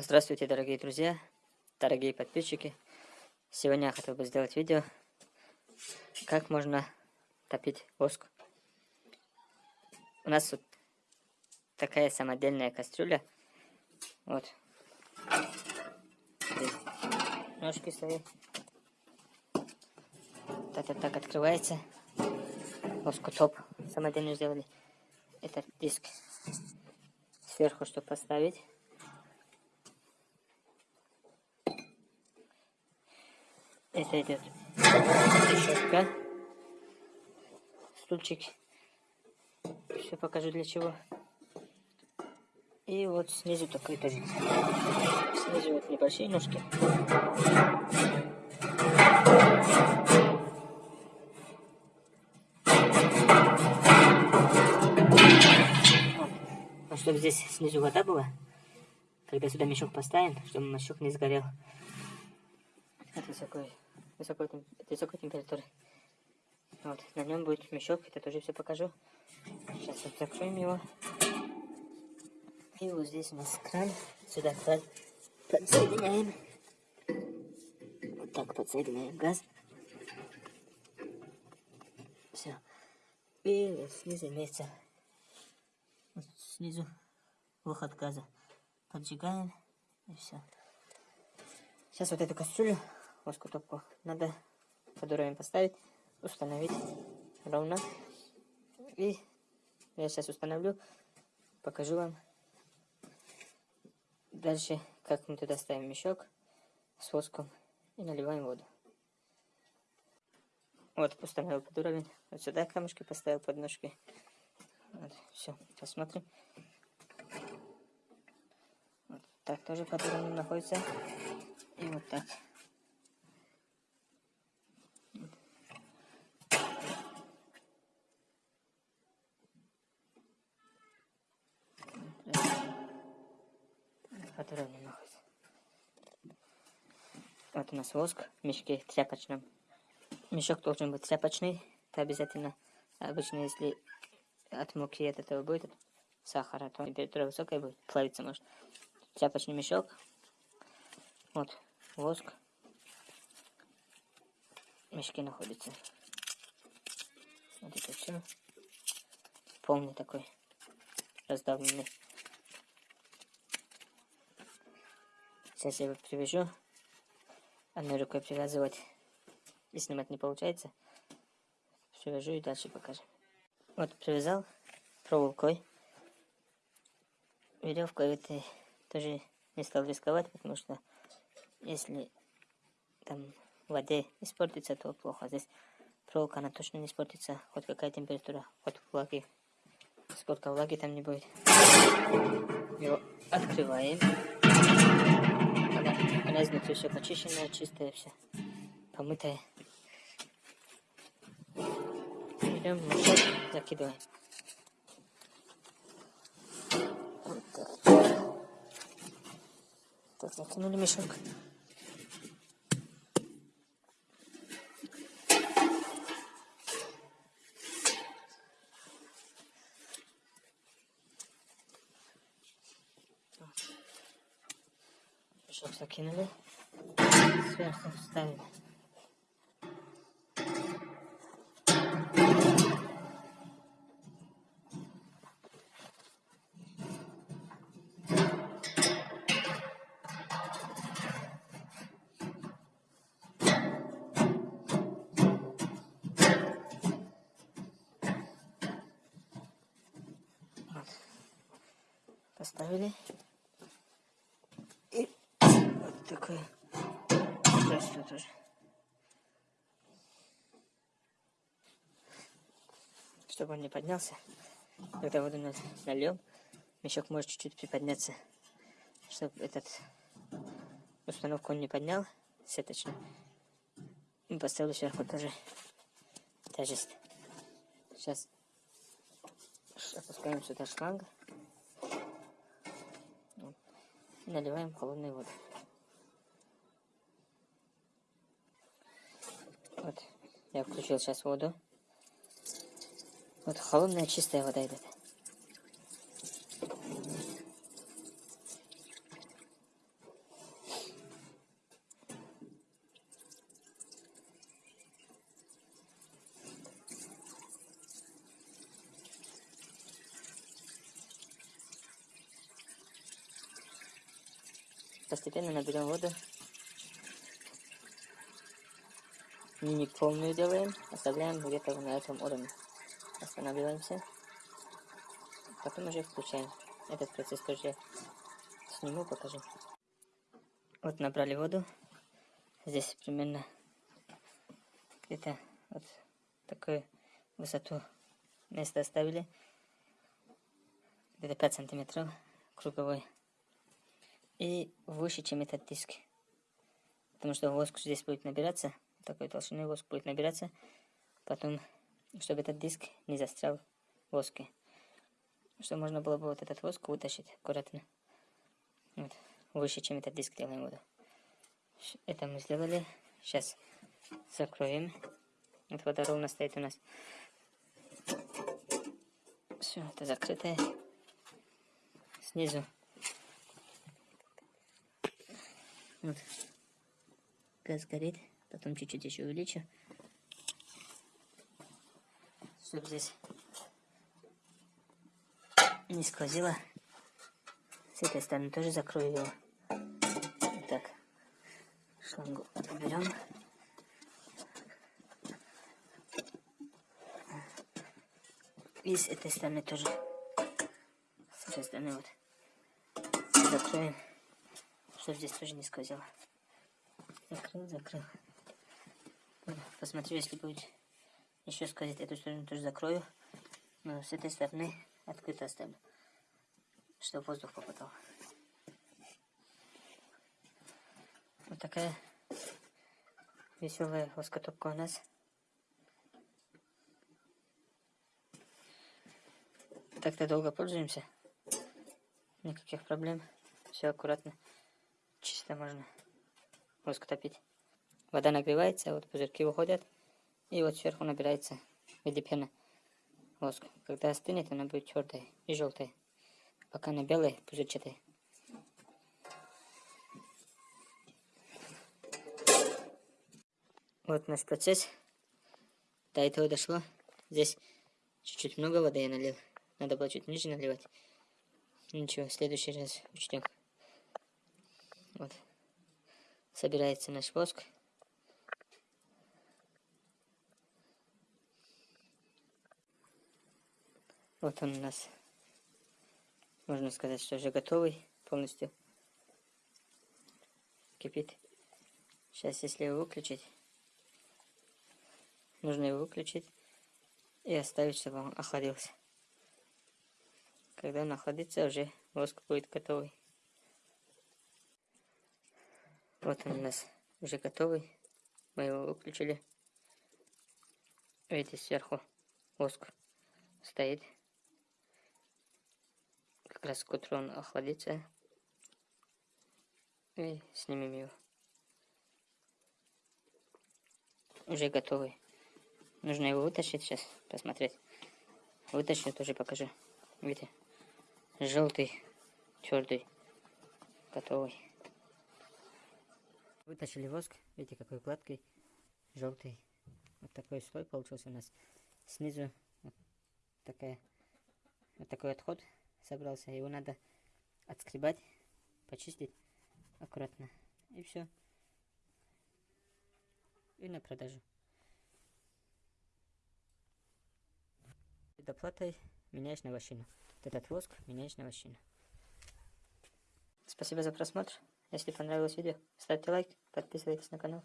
Здравствуйте, дорогие друзья, дорогие подписчики. Сегодня я хотел бы сделать видео, как можно топить воск. У нас тут такая самодельная кастрюля. Вот. Ножки свои. Это так открывается. Воскотоп самодельно сделали. Это диск сверху, чтобы поставить. Это идет решетка. Стульчик. Все покажу для чего. И вот снизу такой тоже. Снизу вот небольшие ножки. Вот. чтобы здесь снизу вода была, когда сюда мешок поставим, чтобы мешок не сгорел. Это такой высокой, высокой температуры. Вот, на нем будет мешок, это тоже все покажу. Сейчас вот закроем его. И вот здесь у нас кран. Сюда кран подсоединяем. Вот так подсоединяем газ. Все. И вот снизу имеется вот снизу выход газа. Поджигаем и все. Сейчас вот эту кастрюлю плоскую надо под уровень поставить, установить ровно. И я сейчас установлю, покажу вам дальше, как мы туда ставим мешок с воском и наливаем воду. Вот, установил под уровень. Вот сюда камушки поставил под ножки. Вот, все, посмотрим. Вот так тоже под уровнем находится. И вот так. Который не находится. Вот у нас воск в мешке тряпочном. Мешок должен быть тряпочный. Это обязательно. Обычно, если от муки от этого будет от сахара, то температура высокая будет, плавиться может. Тряпочный мешок. Вот, воск. В мешке находится. Вот это все. Полный такой раздавленный. Сейчас я его привяжу. Одной рукой привязывать и снимать не получается. Привяжу и дальше покажем. Вот привязал проволокой. Веревкой этой тоже не стал рисковать, потому что если там в воде испортится, то плохо. Здесь проволока, она точно не испортится. Хоть какая температура, хоть влаги. Сколько влаги там не будет. Его открываем. Изнутри все почищенная, чистая все, помытая. Берем мешок, закидываем. Вот так. Так, закинули мешок. Закинули. Сверху вставили. поставили такое. Здравствуй тоже. Чтобы он не поднялся. Когда воду нальем, мешок может чуть-чуть приподняться. Чтобы этот установку он не поднял сеточно. И поставлю сверху тоже тяжесть. Сейчас опускаем сюда шланг. Наливаем холодную воду. Вот, я включил сейчас воду. Вот холодная чистая вода идет. Постепенно наберем воду Не полную делаем, оставляем где-то на этом уровне. Останавливаемся. Потом уже включаем. Этот процесс тоже сниму, покажу. Вот набрали воду. Здесь примерно где-то вот такую высоту место оставили. Где-то 5 сантиметров круговой. И выше, чем этот диск. Потому что воск здесь будет набираться. Такой толщины воск будет набираться. Потом, чтобы этот диск не застрял в воске. Чтобы можно было бы вот этот воск вытащить аккуратно. Вот. Выше, чем этот диск делаем воду. Это мы сделали. Сейчас закроем. Вот вода ровно стоит у нас. Все, это закрытое. Снизу. Вот. Газ горит. Потом чуть-чуть еще увеличу. Чтобы здесь не сквозило. С этой стороны тоже закрою его. Так. Шлангу уберем. И с этой стороны тоже. С этой стороны вот. Закроем, чтобы здесь тоже не сквозило. Закрыл, закрыл. Посмотрю, если будет еще сквозить, эту сторону тоже закрою. Но с этой стороны открыто оставлю, чтобы воздух попадал. Вот такая веселая воскотопка у нас. Так-то долго пользуемся. Никаких проблем. Все аккуратно. Чисто можно воск топить. Вода нагревается, вот пузырьки выходят. И вот сверху набирается в виде пены воск. Когда остынет, она будет твердая и желтая. Пока она белая, пузырчатая. Вот наш процесс. До этого дошло. Здесь чуть-чуть много воды я налил. Надо было чуть ниже наливать. Ничего, в следующий раз учтем. Вот. Собирается наш воск. Вот он у нас. Можно сказать, что уже готовый полностью. Кипит. Сейчас, если его выключить, Нужно его выключить и оставить, чтобы он охладился. Когда он охладится, уже воск будет готовый. Вот он у нас уже готовый. Мы его выключили. Видите, сверху воск стоит. Как раз к утру он охладится. И снимем его. Уже готовый. Нужно его вытащить сейчас, посмотреть. Вытащу, тоже покажу. Видите? Желтый, твердый, готовый. Вытащили воск. Видите, какой гладкий, желтый. Вот такой слой получился у нас. Снизу вот такая, вот такой отход собрался. Его надо отскребать, почистить аккуратно. И все. И на продажу. доплатой меняешь на вощину. Вот этот воск меняешь на вощину. Спасибо за просмотр. Если понравилось видео, ставьте лайк, подписывайтесь на канал.